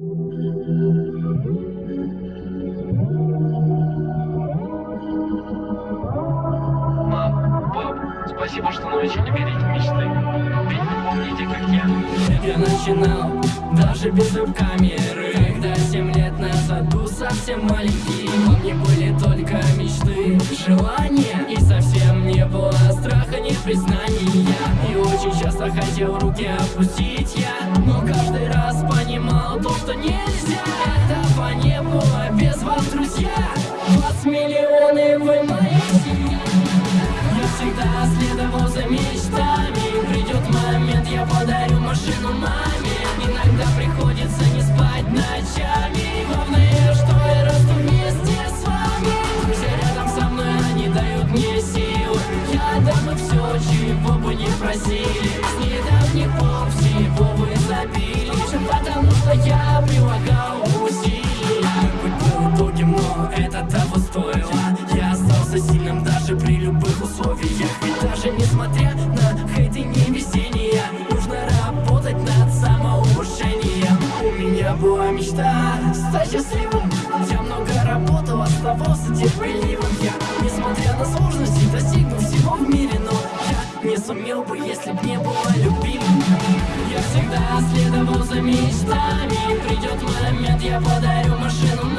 Мам, пап, спасибо, что научили верить в мечты. Ведь вы помните, как я. Я начинал даже без веб-камеры Когда семь лет назад был совсем маленький Во мне были только мечты, желания И хотел руки опустить я? Но каждый раз понимал то, что нельзя. Этого не было без вас, друзья. Вас миллионы, вы семья я всегда следовал за мечтами. Придет момент, я подарю машину маме. Иногда приходится не спать ночами. Главное, что я расту вместе с вами. Друзья рядом со мной, они дают мне силы. Я дам им все, чего бы не просили Я остался сильным даже при любых условиях. Ведь даже несмотря на хейт и невезение Нужно работать над самоуважением. У меня была мечта стать счастливым. Я много работал, оставался терпеливым. Я, несмотря на сложности, достигну всего в мире Но я не сумел бы, если б не было любимым. Я всегда следовал за мечтами. Придет момент, я подарю машину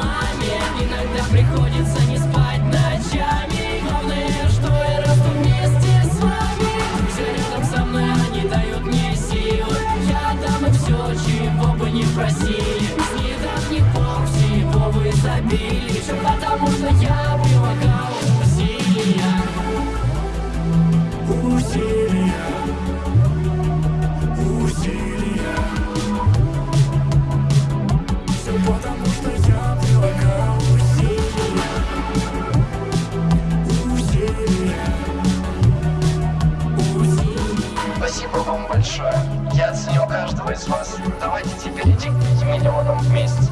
большое. Я оценил каждого из вас. Давайте теперь идти к 5 миллионам вместе.